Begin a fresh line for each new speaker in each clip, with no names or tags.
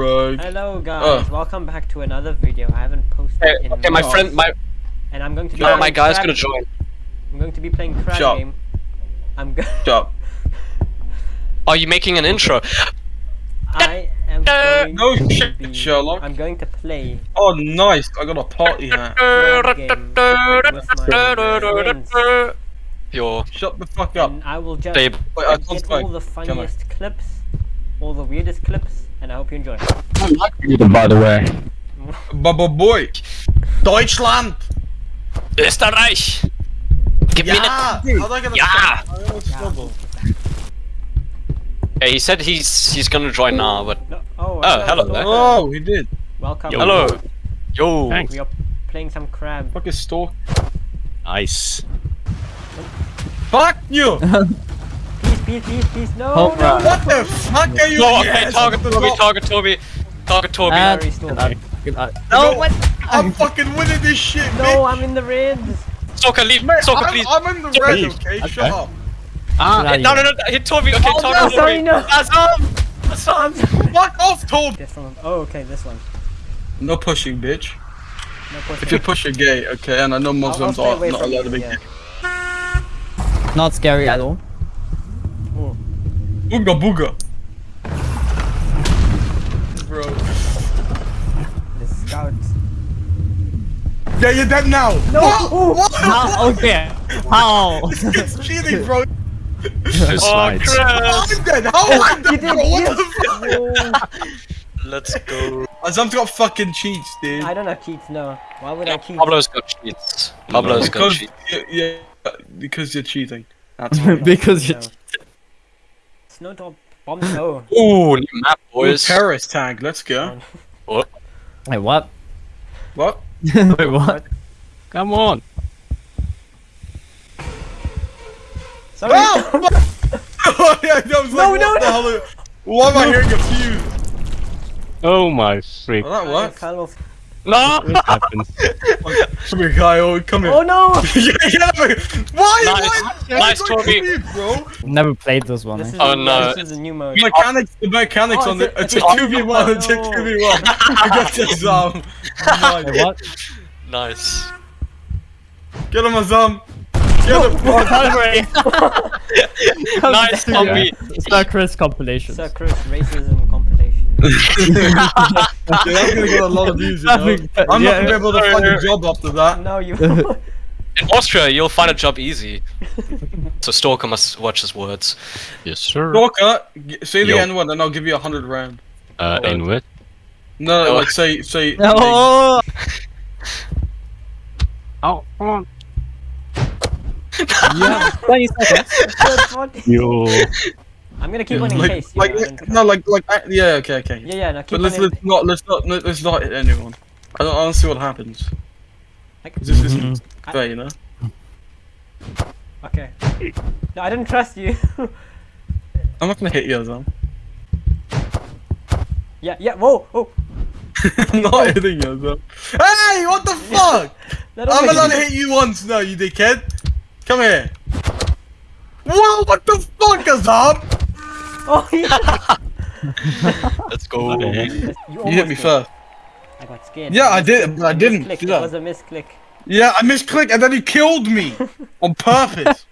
Craig.
Hello guys,
Oh.
welcome back to another video. I haven't posted
Hey,
in
okay, my
months,
friend, my
and I'm going to be
no, my guy's gonna join.
I'm going to be playing crab
Shut
game. I'm go-
Shut up.
Are you making an intro?
I am
Uh,
going
No
to
shit,
be,
Sherlock.
I'm going to play
Oh, nice. I got a party hat.
crab game with my friends,
Yo,
Shut the fuck up.
and I will just
babe.
Wait, I can't
get all the funniest clips, all the weirdest clips, and I hope you enjoy.
by the way.
Baba boy. Deutschland.
Österreich! Give me
Yeah.
the.
How do I get a
Yeah.
I.
Yeah, he said he's he's gonna join now, oh, but
No, oh,
Oh, hello
Stalker.
there.
Oh, he did.
Welcome.
Yo.
hello. Yo.
Thanks.
We are playing some crab.
Fuck is stalk.
Nice.
Fuck you.
Please, please, please, please, no,
Hold
no.
on.
what the fuck are you?
No, okay, target
the
Toby,
top.
target Toby, target Toby.
Uh,
Sorry, Stalker.
Uh, good, uh,
No,
no, what?
I'm fucking winning this shit,
No,
bitch.
I'm in the reds.
Soccer, leave.
Mate,
Soccer,
I'm,
please.
I'm in the
Soccer,
red, okay?
Okay.
Shut up.
Ah,
No, no, no, hit Toby. Okay,
Oh,
target
no,
Toby.
sorry, no.
Azam! Azam!
Fuck off, Toad.
This one. Oh, okay, this one.
No pushing, bitch.
No pushing.
If you push, you're gay, okay? And I know
I'll, I'll
Muslims are not allowed to be gay.
Not scary at all.
Booga booga. Bro.
the scouts.
Yeah, you're dead now.
No.
What?
Oh.
What?
How? Okay. How?
it's cheating, bro.
Just
Oh,
slides.
crap!
I'm dead. How am I
You
dead,
did.
bro? What
yes.
the fuck?
Let's go.
Azam's got fucking cheats, dude.
I don't have cheats. No. Why would I cheat?
Pablo's got cheats. Pablo's got cheats.
yeah, yeah, because you're cheating. That's
because you.
No. Snowdrop bomb. Oh.
Ooh, new map,
Ooh,
boys.
terrorist tag. Let's go.
Wait, what?
What?
Wait, what? Come on.
Sorry.
Ah! oh, yeah, that was like,
No,
what
no,
the
no.
hell? are- Why am I hearing a fuse?
Oh my freak.
Well, that worked.
Kyle Wolf.
No!
What happened?
Come here, Kyle. Come here.
Oh no!
yeah, yeah, why?
Nice.
Why? why
Nice,
you going
Toby.
me, bro.
Never played this one.
This
eh?
is,
Oh, no.
This is a new mode.
Mechanics, the mechanics
Oh,
on the.
it's
It's
a-
a
it's a-
2v1, it's a 2v1. I got this, um.
Wait,
nice.
what?
Nice.
Get him, Azam. Get him.
nice, Tommy.
It's not Chris compilation.
Sir Chris racism compilation.
Yeah, that's gonna get a lot of views, you know? I'm not gonna be able to find a job after that.
no, you.
In Austria, you'll find a job easy. so Stalker must watch his words.
Yes, sir.
Stalker, say the
Yo.
N word and I'll give you a hundred rand.
Uh, in what?
No, no,
Oh.
like say, say.
No.
Oh, oh.
Yeah. 20 seconds.
Yo.
I'm gonna keep one in
like,
case.
like,
yeah,
no, like, like, I- yeah, okay, okay.
Yeah, yeah, no, keep
But
one
let's, let's not, let's not, let's not hit anyone. I don't, I don't see what happens.
Like-
'Cause This isn't mm-hmm.
I-
fair, you know.
Okay. No, I didn't trust you.
I'm not gonna hit you, Azam.
yeah, yeah. Whoa, oh.
I'm not hitting you, Azam. Hey, what the fuck? I'm
always-
allowed to hit you once now, you dickhead. Come here. Whoa, what the fuck, Azam?
Oh yeah.
Let's go.
What?
You,
You hit me
did.
first.
I got scared.
Yeah, I did, but I didn't.
Misclick.
do
That
that.
was a misclick.
Yeah, I misclicked and then he killed me on purpose.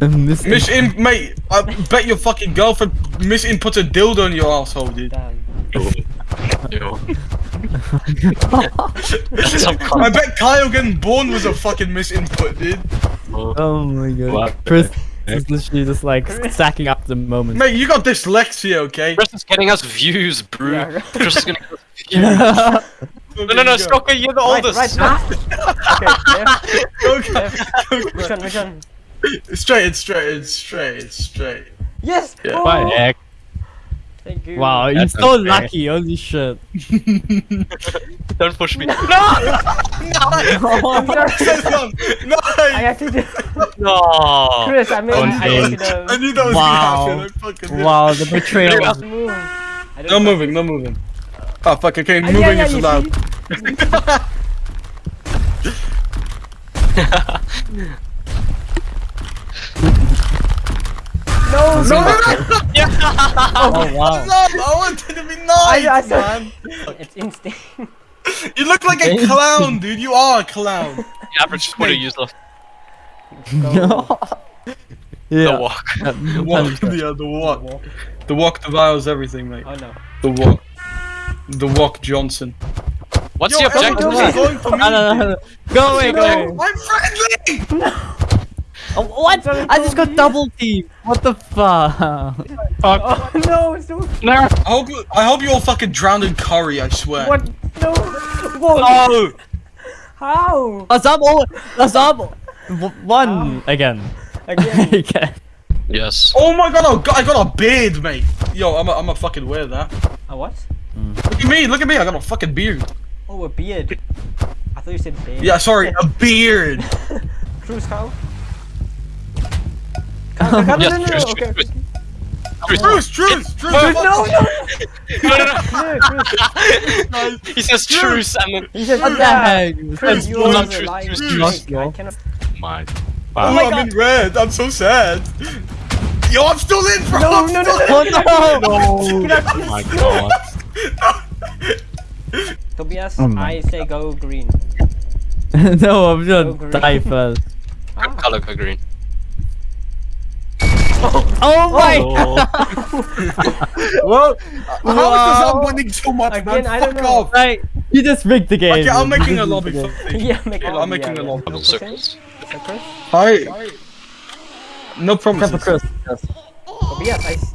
Miss
Miss in, mate. I bet your fucking girlfriend misinput a dildo in your asshole, dude.
Damn.
Yo. Some
I bet Kyle getting born was a fucking misinput, dude.
Oh my god. Chris
heck?
is literally just like stacking up the moment.
Mate, you got dyslexia, okay?
Chris is getting us views, bro.
Yeah, right.
Chris is gonna us views. No, no, no, Stalker, you're the
Right,
oldest.
right. Okay. Left.
Okay.
Which one? Which one?
straight, it's straight, it's straight, it's straight.
Yes.
Yeah.
Oh,
What the heck?
Thank you.
Wow, you're
That's
so
unfair.
lucky, holy shit.
Don't push me. No!
I'm sorry.
no,
I actually did.
No!
Chris, I made.
Don't
I
think.
made it.
Knew that was
Wow.
gonna happen. I fucking knew.
wow, the betrayal.
Yeah.
Move.
No
don't
moving, no moving. Oh fuck, okay,
Ah,
moving
yeah, yeah,
is
you
allowed.
see? No, no, no.
Oh, oh wow.
Stop! Oh, I wanted to be nice,
I saw-
man.
It's instinct.
You look like a clown, dude. You are a clown.
The average Twitter user.
No.
The
yeah.
walk.
The walk, yeah, the walk. The walk devours everything, mate.
Oh no.
The walk. The walk Johnson.
What's
Yo,
the objective?
everyone's going for me.
No, no, no, no. Go away, go away.
No, I'm friendly!
Oh, what? I just got double teamed. What the fuck?
Oh no, it's so
No.
I hope, I hope you all fucking drowned in curry, I swear.
what? No. Whoa.
Oh!
How?
That's up. Oh, that's up. W- One again.
Again.
Again.
Yes.
Oh my god, I got, I got a beard, mate. Yo, I'm a, I'm a fucking wear that.
A what? Hmm.
Look at me, look at me, I got a fucking beard.
Oh, a beard. I thought you said beard.
Yeah, sorry, a beard.
Cruise how? Come, come, come,
Yes,
no, no, no, okay.
Truce,
Truce, truce, truce.
No, no.
No, no, no.
no,
he says truce and then
He said,
What the heck?
Chris, you are
true,
a lying
true,
snake.
true.
I.
My.
Oh,
Wow.
I'm in red. I'm so sad. Yo, I'm still in, bro.
No,
I'm
no,
still
no,
in.
Oh no!
Oh my god.
Tobias,
Oh
I say go green.
no, I'm
Go
gonna die first.
Good color go green.
Oh my! Oh.
Well, how is this
Wow.
I'm winning so much,
Again,
man?
I don't
Fuck
know.
off.
Like, you just rigged the game.
Okay, I'm making a
just
lobby
rigged
for
the game.
me.
yeah,
I'm
it
making a lobby.
No
Double
pushing.
circles.
So
Hi. No
Except for
promises.
Chris. Yes.
Tobias, I. s-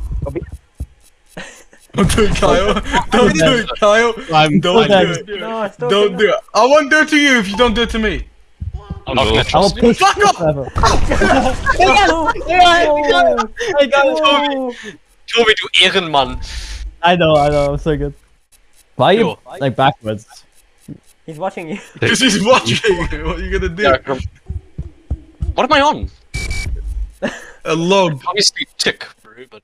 Don't do it, Kyle. Don't do it, Kyle.
I'm
Don't
I'm
do it.
No, stop.
Don't do it. I won't do it to you if you don't do it to me.
Oh,
Not gonna
no.
I will
trust you.
push
Fuck
Chris
off!
forever.
No.
Oh, I got it.
No.
Tobi, du Ehrenmann.
I know, I know, I'm so good. Why are you
Yo.
like backwards?
He's watching you.
This is watching. You, what are you gonna do?
Yeah, What am I on?
A log.
Obviously tick, bro, but